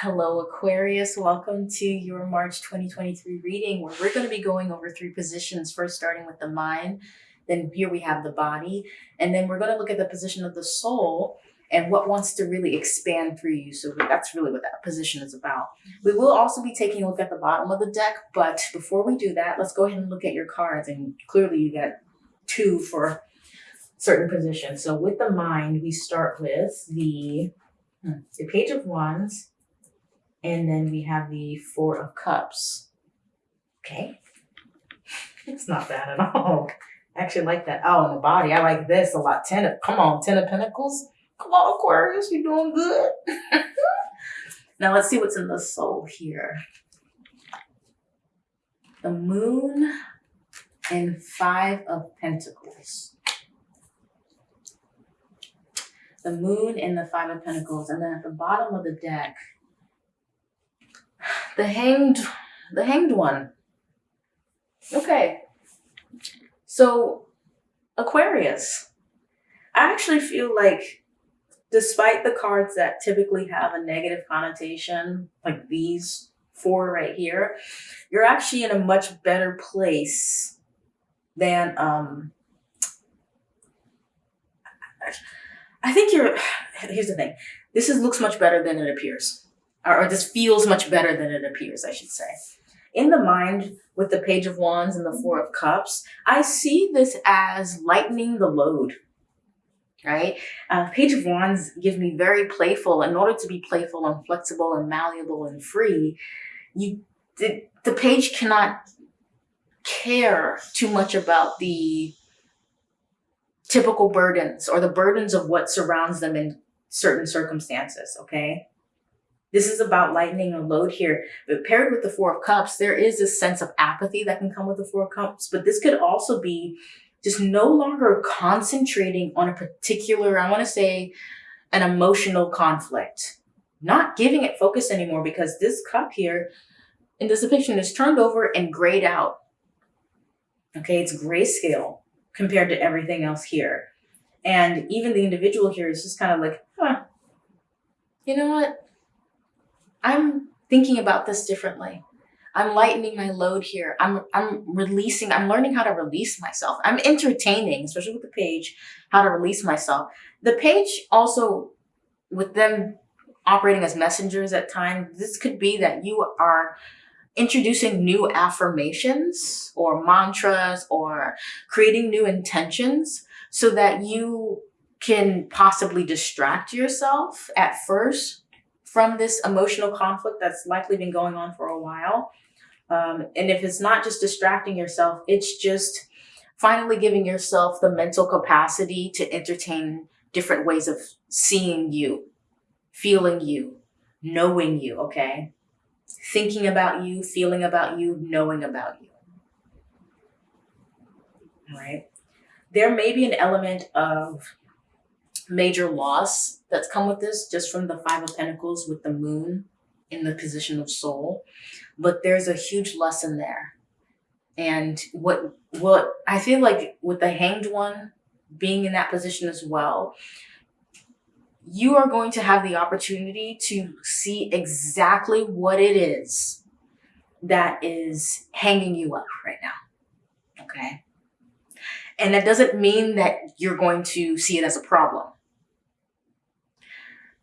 Hello, Aquarius. Welcome to your March 2023 reading where we're going to be going over three positions. First, starting with the mind, then here we have the body, and then we're going to look at the position of the soul and what wants to really expand through you. So that's really what that position is about. We will also be taking a look at the bottom of the deck, but before we do that, let's go ahead and look at your cards. And clearly you got two for certain positions. So with the mind, we start with the, hmm, the Page of Wands, and then we have the Four of Cups. Okay. It's not bad at all. I actually like that. Oh, in the body, I like this a lot. Ten of, come on, Ten of Pentacles. Come on, Aquarius, you're doing good. now let's see what's in the soul here. The Moon and Five of Pentacles. The Moon and the Five of Pentacles. And then at the bottom of the deck, the hanged, the hanged one. Okay. So Aquarius, I actually feel like despite the cards that typically have a negative connotation, like these four right here, you're actually in a much better place than, um, I think you're, here's the thing. This is, looks much better than it appears or, or this feels much better than it appears, I should say. In the mind, with the Page of Wands and the Four of Cups, I see this as lightening the load, right? Uh, Page of Wands gives me very playful. In order to be playful and flexible and malleable and free, you the, the page cannot care too much about the typical burdens or the burdens of what surrounds them in certain circumstances, okay? This is about lightening a load here. But paired with the Four of Cups, there is this sense of apathy that can come with the Four of Cups. But this could also be just no longer concentrating on a particular, I want to say, an emotional conflict. Not giving it focus anymore because this cup here in this depiction is turned over and grayed out. Okay, it's grayscale compared to everything else here. And even the individual here is just kind of like, huh, you know what? I'm thinking about this differently. I'm lightening my load here. I'm, I'm releasing, I'm learning how to release myself. I'm entertaining, especially with the page, how to release myself. The page also, with them operating as messengers at times, this could be that you are introducing new affirmations or mantras or creating new intentions so that you can possibly distract yourself at first from this emotional conflict that's likely been going on for a while. Um, and if it's not just distracting yourself, it's just finally giving yourself the mental capacity to entertain different ways of seeing you, feeling you, knowing you, okay? Thinking about you, feeling about you, knowing about you. Right? There may be an element of major loss that's come with this just from the Five of Pentacles with the moon in the position of soul. But there's a huge lesson there. And what what I feel like with the hanged one being in that position as well, you are going to have the opportunity to see exactly what it is that is hanging you up right now. Okay. And that doesn't mean that you're going to see it as a problem.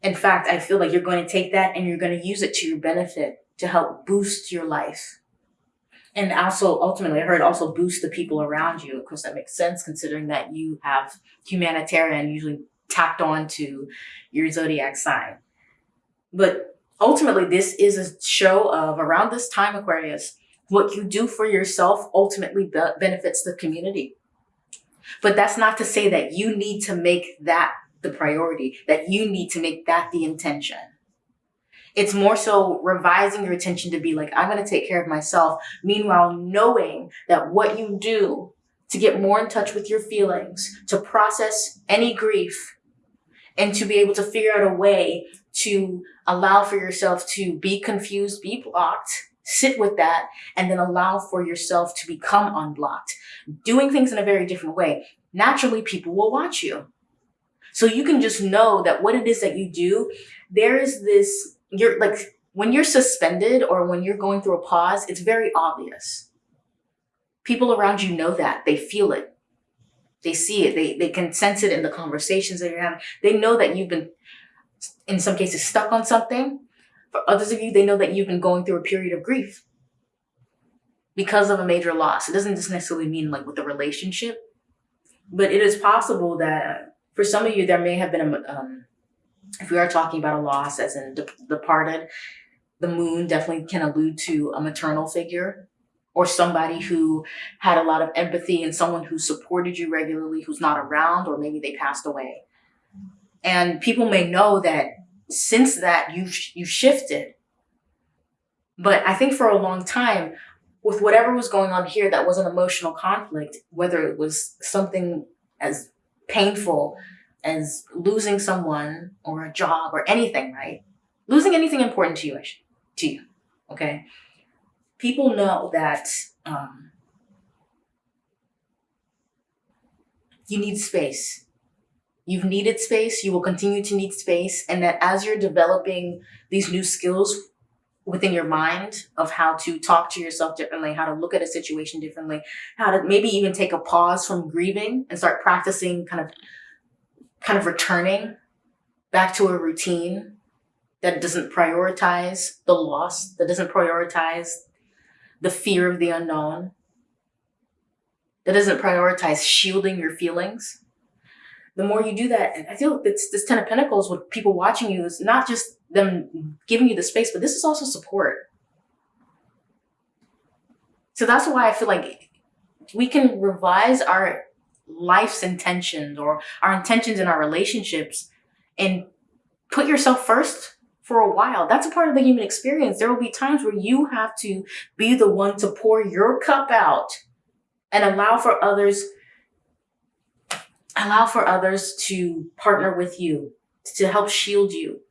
In fact, I feel like you're going to take that and you're going to use it to your benefit to help boost your life. And also, ultimately, I heard also boost the people around you. Of course, that makes sense considering that you have humanitarian usually tacked on to your zodiac sign. But ultimately, this is a show of around this time, Aquarius, what you do for yourself ultimately be benefits the community. But that's not to say that you need to make that the priority, that you need to make that the intention. It's more so revising your attention to be like, I'm going to take care of myself. Meanwhile, knowing that what you do to get more in touch with your feelings, to process any grief, and to be able to figure out a way to allow for yourself to be confused, be blocked, sit with that, and then allow for yourself to become unblocked. Doing things in a very different way. Naturally, people will watch you. So you can just know that what it is that you do, there is this, you're like, when you're suspended or when you're going through a pause, it's very obvious. People around you know that. They feel it. They see it. They, they can sense it in the conversations that you're having. They know that you've been, in some cases, stuck on something. For others of you, they know that you've been going through a period of grief because of a major loss. It doesn't just necessarily mean like with a relationship, but it is possible that for some of you, there may have been a, um, if we are talking about a loss as in de- departed, the moon definitely can allude to a maternal figure or somebody who had a lot of empathy and someone who supported you regularly who's not around or maybe they passed away. And people may know that since that you you shifted. But I think for a long time with whatever was going on here that was an emotional conflict, whether it was something as painful as losing someone or a job or anything, right? Losing anything important to you, to you, okay? People know that um, you need space. You've needed space, you will continue to need space, and that as you're developing these new skills within your mind of how to talk to yourself differently, how to look at a situation differently, how to maybe even take a pause from grieving and start practicing kind of kind of returning back to a routine that doesn't prioritize the loss, that doesn't prioritize the fear of the unknown, that doesn't prioritize shielding your feelings. The more you do that, and I feel it's this Ten of Pentacles with people watching you is not just them giving you the space, but this is also support. So that's why I feel like we can revise our life's intentions or our intentions in our relationships and put yourself first for a while. That's a part of the human experience. There will be times where you have to be the one to pour your cup out and allow for others allow for others to partner with you to help shield you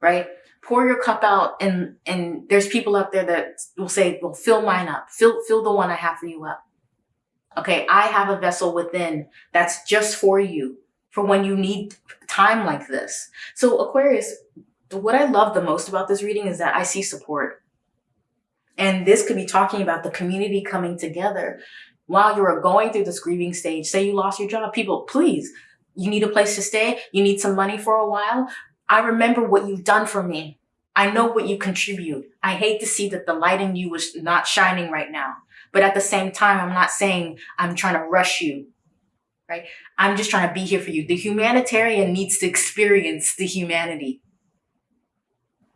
right pour your cup out and and there's people out there that will say well fill mine up fill fill the one i have for you up Okay, I have a vessel within that's just for you for when you need time like this. So, Aquarius, what I love the most about this reading is that I see support. And this could be talking about the community coming together while you are going through this grieving stage. Say you lost your job, people, please, you need a place to stay, you need some money for a while. I remember what you've done for me. I know what you contribute. I hate to see that the light in you is not shining right now. But at the same time, I'm not saying I'm trying to rush you, right? I'm just trying to be here for you. The humanitarian needs to experience the humanity.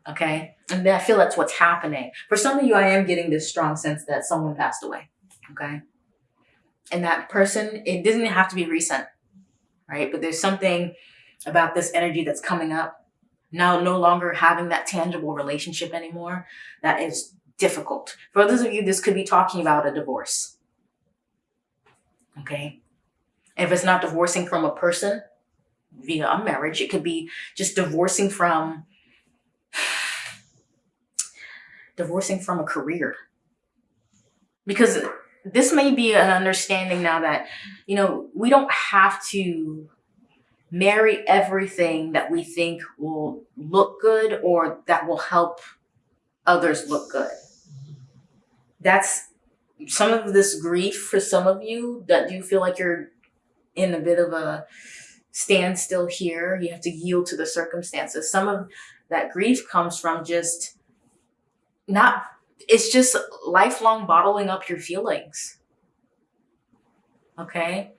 Okay. And I feel that's what's happening. For some of you, I am getting this strong sense that someone passed away. Okay. And that person, it doesn't have to be recent, right? But there's something about this energy that's coming up now, no longer having that tangible relationship anymore that is difficult. For others of you, this could be talking about a divorce. Okay. if it's not divorcing from a person via a marriage, it could be just divorcing from divorcing from a career. Because this may be an understanding now that, you know, we don't have to marry everything that we think will look good or that will help others look good that's some of this grief for some of you that you feel like you're in a bit of a standstill here. You have to yield to the circumstances. Some of that grief comes from just not, it's just lifelong bottling up your feelings. Okay.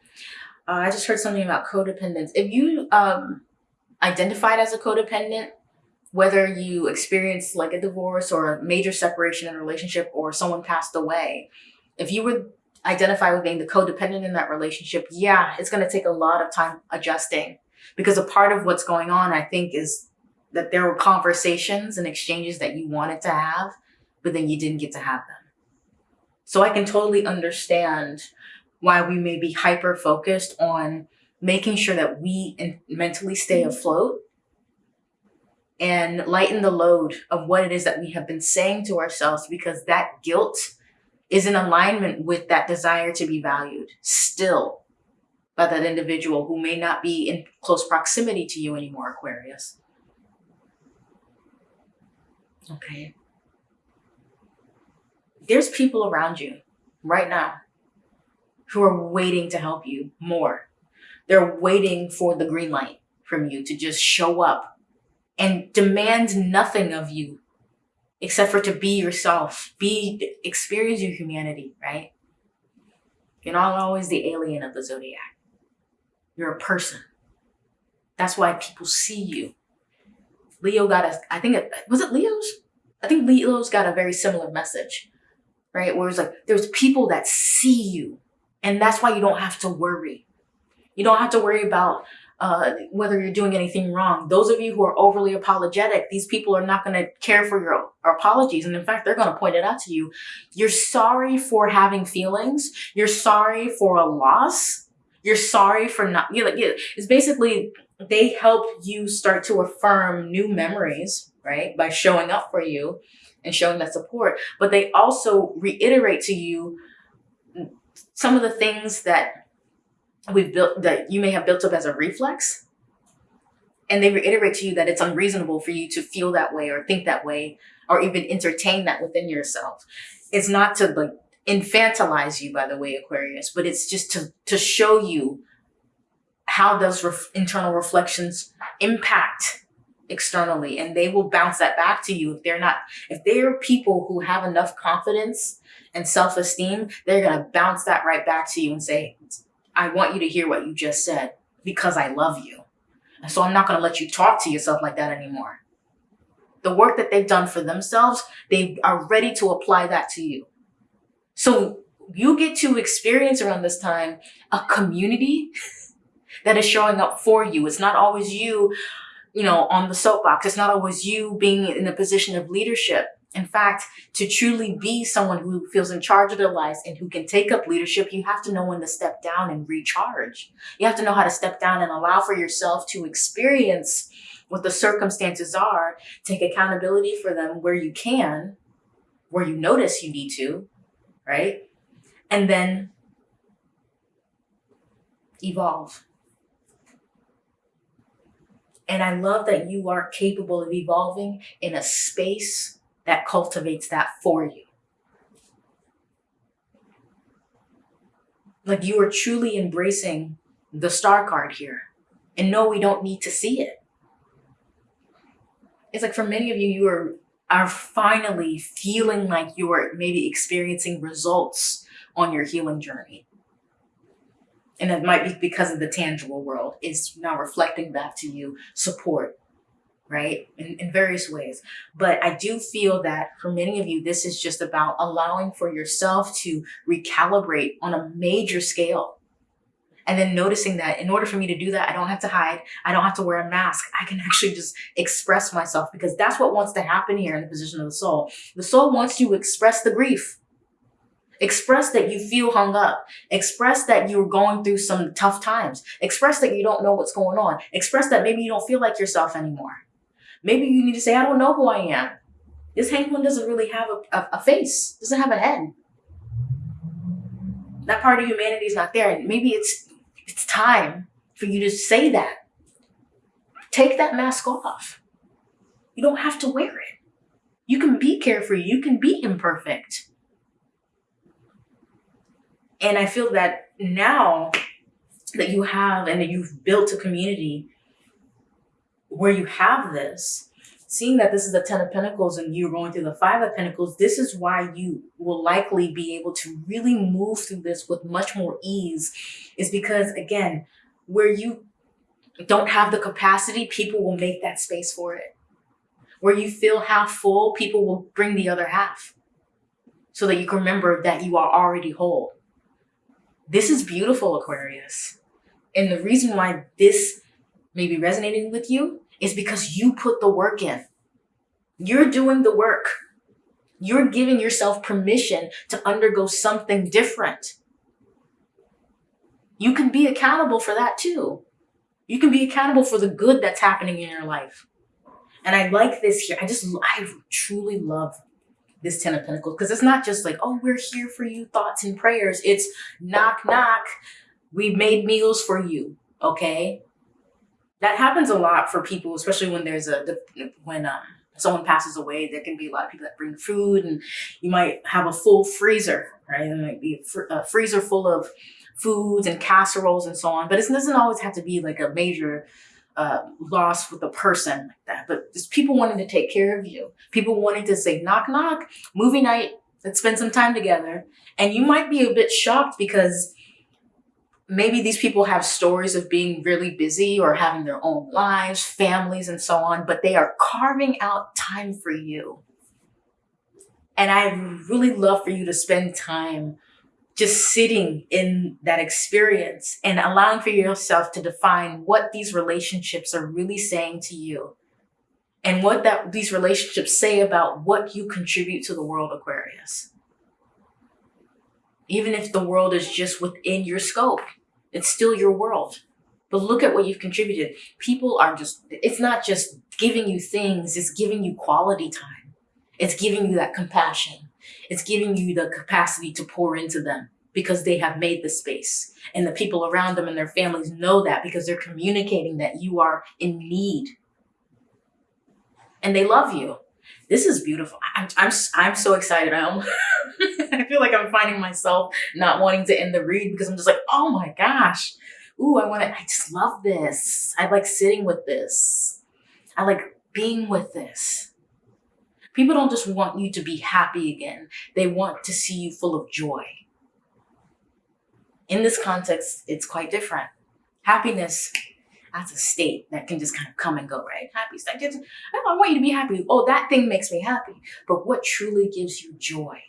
Uh, I just heard something about codependence. If you um, identified as a codependent, whether you experienced like a divorce or a major separation in a relationship or someone passed away, if you would identify with being the codependent in that relationship, yeah, it's going to take a lot of time adjusting because a part of what's going on, I think, is that there were conversations and exchanges that you wanted to have, but then you didn't get to have them. So I can totally understand why we may be hyper focused on making sure that we mentally stay mm-hmm. afloat and lighten the load of what it is that we have been saying to ourselves because that guilt is in alignment with that desire to be valued still by that individual who may not be in close proximity to you anymore, Aquarius. Okay. There's people around you right now who are waiting to help you more. They're waiting for the green light from you to just show up and demand nothing of you except for to be yourself, be experience your humanity, right? You're not always the alien of the zodiac. You're a person. That's why people see you. Leo got a, I think it, was it Leo's? I think Leo's got a very similar message, right? Where it's like, there's people that see you and that's why you don't have to worry. You don't have to worry about uh, whether you're doing anything wrong. Those of you who are overly apologetic, these people are not going to care for your, apologies. And in fact, they're going to point it out to you. You're sorry for having feelings. You're sorry for a loss. You're sorry for not, you it's basically, they help you start to affirm new memories, right? By showing up for you and showing that support. But they also reiterate to you some of the things that we've built that you may have built up as a reflex and they reiterate to you that it's unreasonable for you to feel that way or think that way or even entertain that within yourself. It's not to like infantilize you by the way aquarius but it's just to to show you how those ref internal reflections impact externally and they will bounce that back to you if they're not if they're people who have enough confidence and self-esteem they're going to bounce that right back to you and say I want you to hear what you just said because I love you. And so I'm not going to let you talk to yourself like that anymore. The work that they've done for themselves, they are ready to apply that to you. So you get to experience around this time a community that is showing up for you. It's not always you, you know, on the soapbox. It's not always you being in a position of leadership. In fact, to truly be someone who feels in charge of their lives and who can take up leadership, you have to know when to step down and recharge. You have to know how to step down and allow for yourself to experience what the circumstances are, take accountability for them where you can, where you notice you need to, right? And then evolve. And I love that you are capable of evolving in a space that cultivates that for you. Like you are truly embracing the star card here. And no, we don't need to see it. It's like for many of you, you are, are finally feeling like you are maybe experiencing results on your healing journey. And it might be because of the tangible world is now reflecting back to you support, right? In, in various ways. But I do feel that for many of you, this is just about allowing for yourself to recalibrate on a major scale. And then noticing that in order for me to do that, I don't have to hide. I don't have to wear a mask. I can actually just express myself because that's what wants to happen here in the position of the soul. The soul wants to express the grief. Express that you feel hung up. Express that you're going through some tough times. Express that you don't know what's going on. Express that maybe you don't feel like yourself anymore. Maybe you need to say, I don't know who I am. This hanged one doesn't really have a, a, a face, doesn't have a head. That part of humanity is not there. And maybe it's it's time for you to say that. Take that mask off. You don't have to wear it. You can be carefree. You can be imperfect. And I feel that now that you have and that you've built a community where you have this, seeing that this is the 10 of Pentacles and you're going through the five of Pentacles, this is why you will likely be able to really move through this with much more ease is because again, where you don't have the capacity, people will make that space for it. Where you feel half full, people will bring the other half so that you can remember that you are already whole. This is beautiful, Aquarius. And the reason why this may be resonating with you is because you put the work in. You're doing the work. You're giving yourself permission to undergo something different. You can be accountable for that too. You can be accountable for the good that's happening in your life. And I like this here. I just, I truly love this Ten of Pentacles because it's not just like, oh, we're here for you, thoughts and prayers. It's knock, knock. We made meals for you, okay? that happens a lot for people, especially when there's a when um, someone passes away, there can be a lot of people that bring food, and you might have a full freezer, right? There might be a, fr- a freezer full of foods and casseroles and so on. But it doesn't always have to be like a major uh, loss with a person like that. But just people wanting to take care of you, people wanting to say knock knock, movie night, let's spend some time together. And you might be a bit shocked because maybe these people have stories of being really busy or having their own lives, families, and so on, but they are carving out time for you. And I really love for you to spend time just sitting in that experience and allowing for yourself to define what these relationships are really saying to you and what that these relationships say about what you contribute to the world aquarius. Even if the world is just within your scope it's still your world. But look at what you've contributed. People are just it's not just giving you things it's giving you quality time. It's giving you that compassion it's giving you the capacity to pour into them because they have made the space. And the people around them and their families know that because they're communicating that you are in need. And they love you. This is beautiful. I'm, I'm, I'm so excited. I, I feel like I'm finding myself not wanting to end the read because I'm just like, oh my gosh. Ooh, I want to, I just love this. I like sitting with this. I like being with this. People don't just want you to be happy again. They want to see you full of joy. In this context, it's quite different. Happiness, that's a state that can just kind of come and go, right? Happy, I, just, I want you to be happy. Oh, that thing makes me happy. But what truly gives you joy?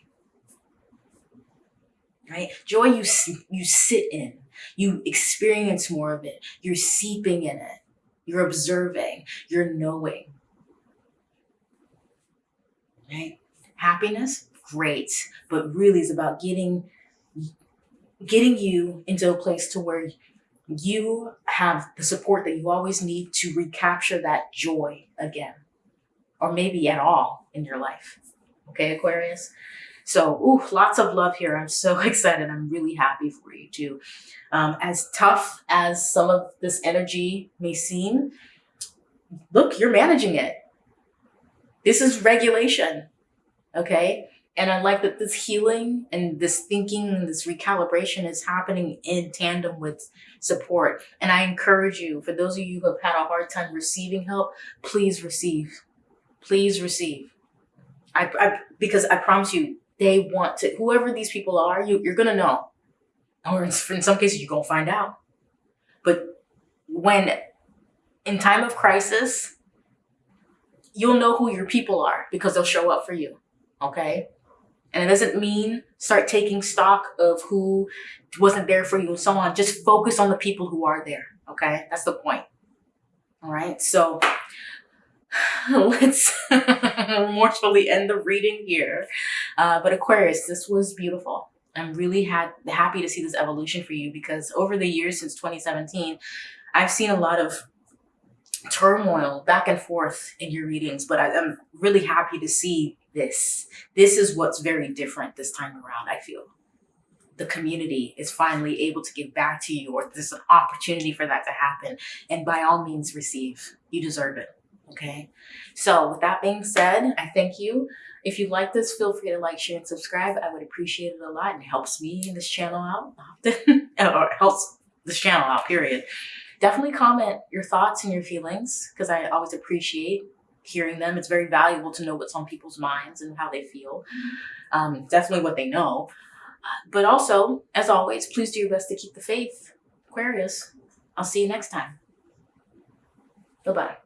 Right? Joy you, you sit in, you experience more of it, you're seeping in it, you're observing, you're knowing right? Happiness, great, but really is about getting getting you into a place to where you have the support that you always need to recapture that joy again, or maybe at all in your life. Okay, Aquarius? So, ooh, lots of love here. I'm so excited. I'm really happy for you too. Um, as tough as some of this energy may seem, look, you're managing it. This is regulation, okay? And I like that this healing and this thinking and this recalibration is happening in tandem with support. And I encourage you, for those of you who have had a hard time receiving help, please receive. Please receive. I, I because I promise you, they want to. Whoever these people are, you you're gonna know, or in, in some cases you're gonna find out. But when in time of crisis, you'll know who your people are because they'll show up for you. Okay. And it doesn't mean start taking stock of who wasn't there for you and so on. Just focus on the people who are there. Okay. That's the point. All right. So let's remorsefully end the reading here. Uh, but Aquarius, this was beautiful. I'm really happy to see this evolution for you because over the years since 2017, I've seen a lot of turmoil back and forth in your readings, but I, am really happy to see this. This is what's very different this time around, I feel. The community is finally able to give back to you, or there's an opportunity for that to happen. And by all means, receive. You deserve it. Okay. So, with that being said, I thank you. If you like this, feel free to like, share, and subscribe. I would appreciate it a lot. And it helps me and this channel out often, or helps this channel out, period definitely comment your thoughts and your feelings because I always appreciate hearing them. It's very valuable to know what's on people's minds and how they feel. Um, definitely what they know. But also, as always, please do your best to keep the faith. Aquarius, I'll see you next time. Bye-bye.